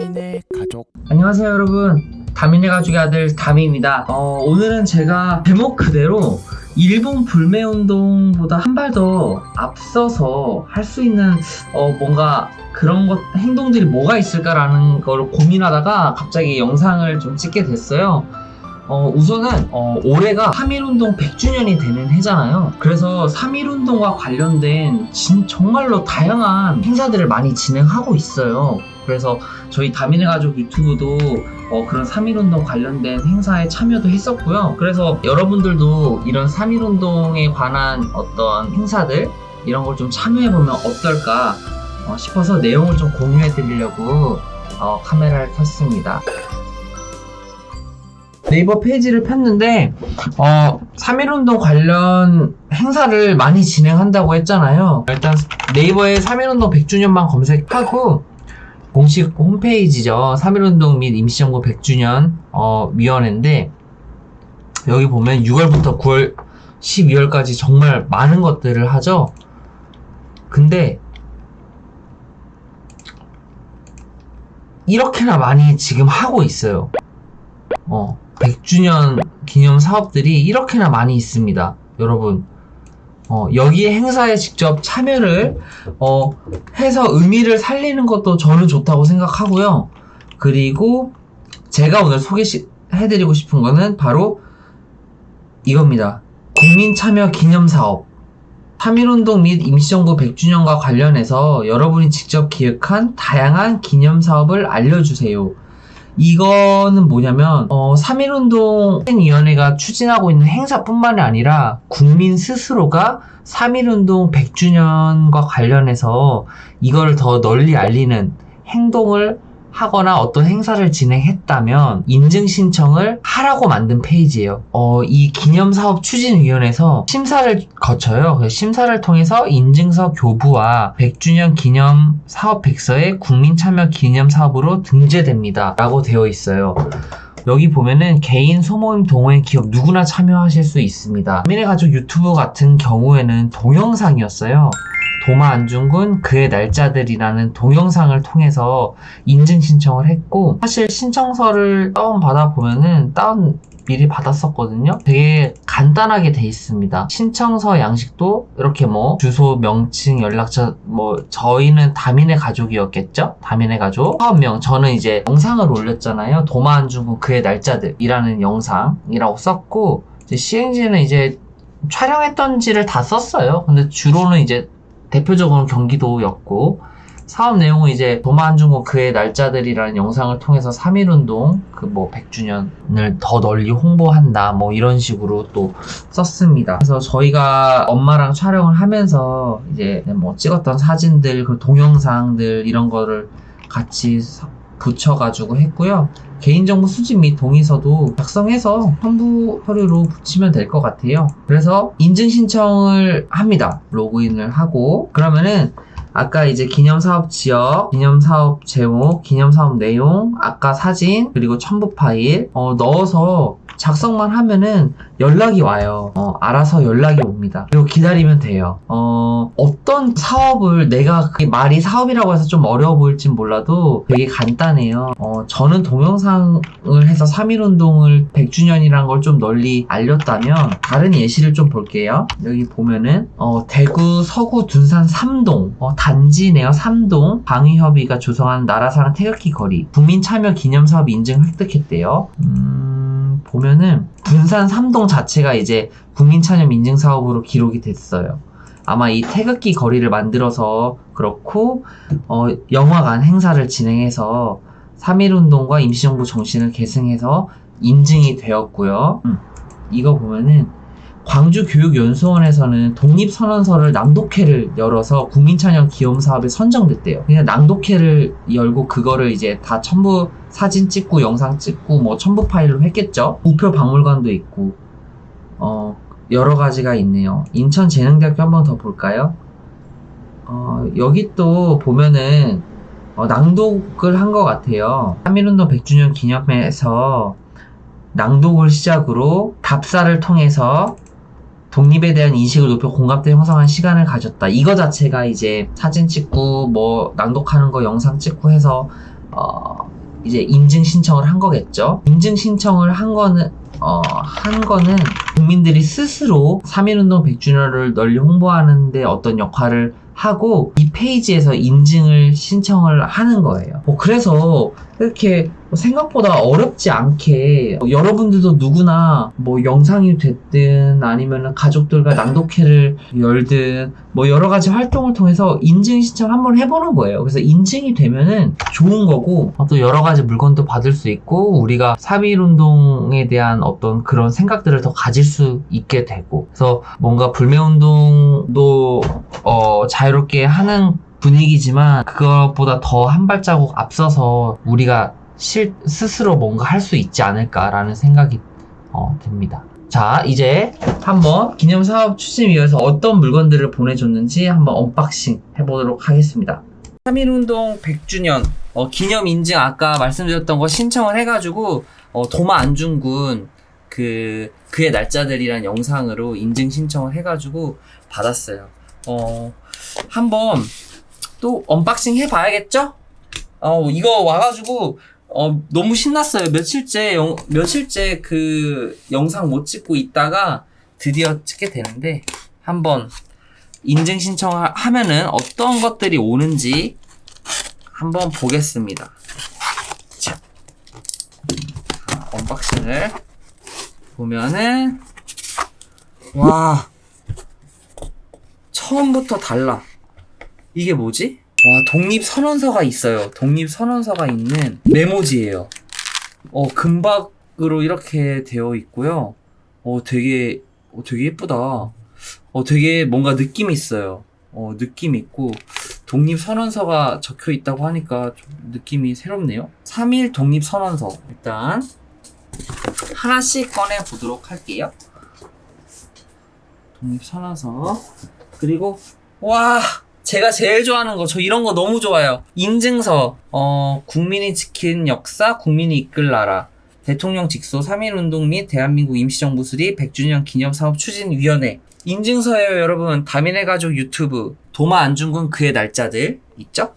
다민의 가족 안녕하세요 여러분 다민의 가족의 아들 다미입니다 어, 오늘은 제가 제목 그대로 일본 불매운동보다 한 발 더 앞서서 할 수 있는 어, 뭔가 그런 것 행동들이 뭐가 있을까라는 걸 고민하다가 갑자기 영상을 좀 찍게 됐어요 어, 우선은 어, 올해가 3.1운동 100주년이 되는 해잖아요. 그래서 3.1운동과 관련된 진, 정말로 다양한 행사들을 많이 진행하고 있어요. 그래서 저희 다민의 가족 유튜브도 어, 그런 3.1운동 관련된 행사에 참여도 했었고요. 그래서 여러분들도 이런 3.1운동에 관한 어떤 행사들 이런 걸 좀 참여해보면 어떨까 어, 싶어서 내용을 좀 공유해 드리려고 어, 카메라를 켰습니다. 네이버 페이지를 폈는데 어, 3.1운동 관련 행사를 많이 진행한다고 했잖아요. 일단 네이버에 3.1운동 100주년만 검색하고 공식 홈페이지죠. 3.1운동 및 임시정부 100주년 어, 위원회인데 여기 보면 6월부터 9월 12월까지 정말 많은 것들을 하죠. 근데 이렇게나 많이 지금 하고 있어요. 어, 100주년 기념 사업들이 이렇게나 많이 있습니다. 여러분. 어, 여기에 행사에 직접 참여를 어, 해서 의미를 살리는 것도 저는 좋다고 생각하고요. 그리고 제가 오늘 소개해드리고 싶은 거는 바로 이겁니다. 국민참여 기념사업. 3.1운동 및 임시정부 100주년과 관련해서 여러분이 직접 기획한 다양한 기념사업을 알려주세요. 이거는 뭐냐면 어, 3.1운동위원회가 추진하고 있는 행사뿐만이 아니라 국민 스스로가 3.1운동 100주년과 관련해서 이거를 더 널리 알리는 행동을 하거나 어떤 행사를 진행했다면 인증 신청을 하라고 만든 페이지예요. 어, 이 기념사업 추진위원회에서 심사를 거쳐요. 그 심사를 통해서 인증서 교부와 100주년 기념 사업 백서에 국민 참여 기념 사업으로 등재됩니다. 라고 되어 있어요. 여기 보면은 개인 소모임 동호회 기업 누구나 참여하실 수 있습니다. 민의 가족 유튜브 같은 경우에는 동영상이었어요. 도마 안중근 그의 날짜들이라는 동영상을 통해서 인증 신청을 했고 사실 신청서를 다운 받아 보면은 다운 미리 받았었거든요. 되게 간단하게 돼 있습니다. 신청서 양식도 이렇게 뭐 주소, 명칭, 연락처 뭐 저희는 다민의 가족이었겠죠? 다민의 가족. 사업명 저는 이제 영상을 올렸잖아요. 도마 안중근 그의 날짜들이라는 영상이라고 썼고 이제 시행지는 이제 촬영했던지를 다 썼어요. 근데 주로는 이제 대표적으로는 경기도였고 사업 내용은 이제 도마안중고 그의 날짜들이라는 영상을 통해서 3.1운동 그 뭐 100주년을 더 널리 홍보한다 뭐 이런 식으로 또 썼습니다. 그래서 저희가 엄마랑 촬영을 하면서 이제 뭐 찍었던 사진들 그 동영상들 이런 거를 같이 붙여가지고 했고요. 개인정보 수집 및 동의서도 작성해서 첨부 서류로 붙이면 될 것 같아요. 그래서 인증 신청을 합니다. 로그인을 하고 그러면은 아까 이제 기념사업 지역, 기념사업 제목, 기념사업 내용, 아까 사진, 그리고 첨부 파일 어, 넣어서 작성만 하면은 연락이 와요. 어, 알아서 연락이 옵니다. 그리고 기다리면 돼요. 어, 어떤 사업을 내가 그 말이 사업이라고 해서 좀 어려워 보일진 몰라도 되게 간단해요. 어, 저는 동영상을 해서 3.1운동을 100주년이란 걸 좀 널리 알렸다면 다른 예시를 좀 볼게요. 여기 보면은 어, 대구 서구 둔산 3동 어, 단지네요. 3동 방위협의가 조성한 나라사랑 태극기 거리 국민참여 기념사업 인증 획득했대요. 음, 보면 은 군산 3동 자체가 이제 국민참여 인증사업으로 기록이 됐어요. 아마 이 태극기 거리를 만들어서 그렇고 어, 영화관 행사를 진행해서 3.1운동과 임시정부 정신을 계승해서 인증이 되었고요. 음, 이거 보면은 광주교육연수원에서는 독립선언서를 낭독회를 열어서 국민찬양 기염사업에 선정됐대요. 그냥 낭독회를 열고 그거를 이제 다 첨부 사진 찍고 영상 찍고 뭐 첨부 파일로 했겠죠. 우표 박물관도 있고 어 여러 가지가 있네요. 인천재능대학교 한번 더 볼까요? 어 여기 또 보면은 어, 낭독을 한 것 같아요. 3.1운동 100주년 기념회에서 낭독을 시작으로 답사를 통해서 독립에 대한 인식을 높여 공감대 형성한 시간을 가졌다. 이거 자체가 이제 사진 찍고 뭐 낭독하는 거 영상 찍고 해서 어, 이제 인증 신청을 한 거겠죠. 인증 신청을 한 거는 어, 한 거는 국민들이 스스로 3.1운동 100주년을 널리 홍보하는데 어떤 역할을 하고 이 페이지에서 인증을 신청을 하는 거예요. 뭐 그래서 이렇게 생각보다 어렵지 않게 여러분들도 누구나 뭐 영상이 됐든 아니면 가족들과 낭독회를 열든 뭐 여러 가지 활동을 통해서 인증 신청 한번 해보는 거예요. 그래서 인증이 되면은 좋은 거고 또 여러 가지 물건도 받을 수 있고 우리가 3.1 운동에 대한 어떤 그런 생각들을 더 가질 수 있게 되고 그래서 뭔가 불매 운동도 어, 자유롭게 하는 분위기지만 그것보다 더 한 발자국 앞서서 우리가 실, 스스로 뭔가 할 수 있지 않을까라는 생각이 어, 듭니다. 자, 이제 한번 기념사업 추진위원회에서 어떤 물건들을 보내줬는지 한번 unboxing 해보도록 하겠습니다. 3.1운동 100주년 어, 기념 인증 아까 말씀드렸던 거 신청을 해가지고 어, 도마 안중근 그 그의 날짜들이란 영상으로 인증 신청을 해가지고 받았어요. 어, 한번 또 unboxing 해봐야겠죠? 어, 이거 와가지고 어, 너무 신났어요. 며칠째, 영, 며칠째 그 영상 못 찍고 있다가 드디어 찍게 되는데, 한번 인증 신청하면은 어떤 것들이 오는지 한번 보겠습니다. 자, 자, unboxing을 보면은, 와, 처음부터 달라. 이게 뭐지? 와, 독립선언서가 있어요. 독립선언서가 있는 메모지예요. 어, 금박으로 이렇게 되어 있고요. 어, 되게, 어, 되게 예쁘다. 어, 되게 뭔가 느낌이 있어요. 어, 느낌 있고, 독립선언서가 적혀 있다고 하니까 좀 느낌이 새롭네요. 3일 독립선언서. 일단, 하나씩 꺼내 보도록 할게요. 독립선언서. 그리고, 와! 제가 제일 좋아하는 거, 저 이런 거 너무 좋아요. 인증서, 어, 국민이 지킨 역사, 국민이 이끌 나라. 대통령 직소 3.1운동 및 대한민국 임시정부 수립 100주년 기념사업 추진위원회. 인증서예요, 여러분. 다민의 가족 유튜브. 도마 안중근 그의 날짜들. 있죠?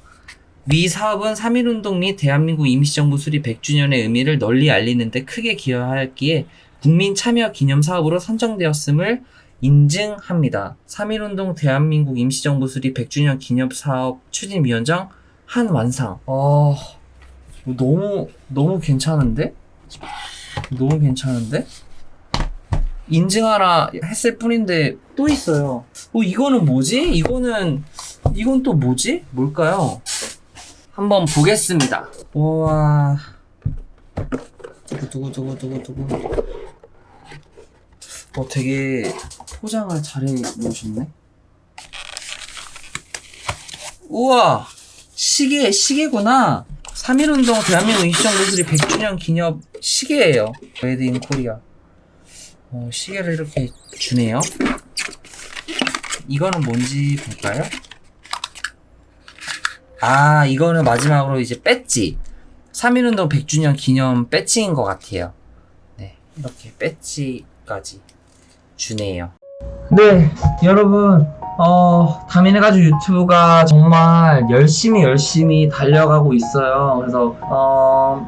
위 사업은 3.1운동 및 대한민국 임시정부 수립 100주년의 의미를 널리 알리는 데 크게 기여하였기에 국민 참여 기념 사업으로 선정되었음을 인증합니다. 3.1운동 대한민국 임시정부 수립 100주년 기념사업 추진위원장 한완상. 어, 너무, 너무 괜찮은데? 너무 괜찮은데? 인증하라 했을 뿐인데 또 있어요. 어, 이거는 뭐지? 이거는, 이건 또 뭐지? 뭘까요? 한번 보겠습니다. 우와. 두구두구두구두구두구. 어, 되게 포장을 잘 해 놓으셨네. 우와! 시계, 시계구나. 3.1운동 대한민국 임시정부 수립 100주년 기념 시계예요. Made in Korea. 어, 시계를 이렇게 주네요. 이거는 뭔지 볼까요? 아, 이거는 마지막으로 이제 배지. 3.1운동 100주년 기념 배지인 것 같아요. 네, 이렇게 배지까지 주네요. 네, 여러분, 어, 다민의 가족 유튜브가 정말 열심히 열심히 달려가고 있어요. 그래서, 어,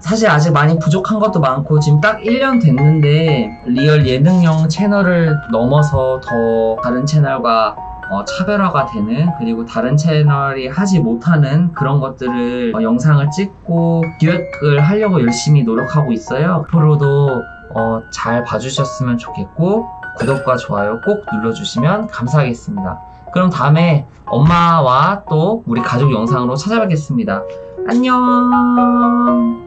사실 아직 많이 부족한 것도 많고, 지금 딱 1년 됐는데, 리얼 예능용 채널을 넘어서 더 다른 채널과 어, 차별화가 되는 그리고 다른 채널이 하지 못하는 그런 것들을 어, 영상을 찍고 기획을 하려고 열심히 노력하고 있어요. 앞으로도 어, 잘 봐주셨으면 좋겠고 구독과 좋아요 꼭 눌러주시면 감사하겠습니다. 그럼 다음에 엄마와 또 우리 가족 영상으로 찾아뵙겠습니다. 안녕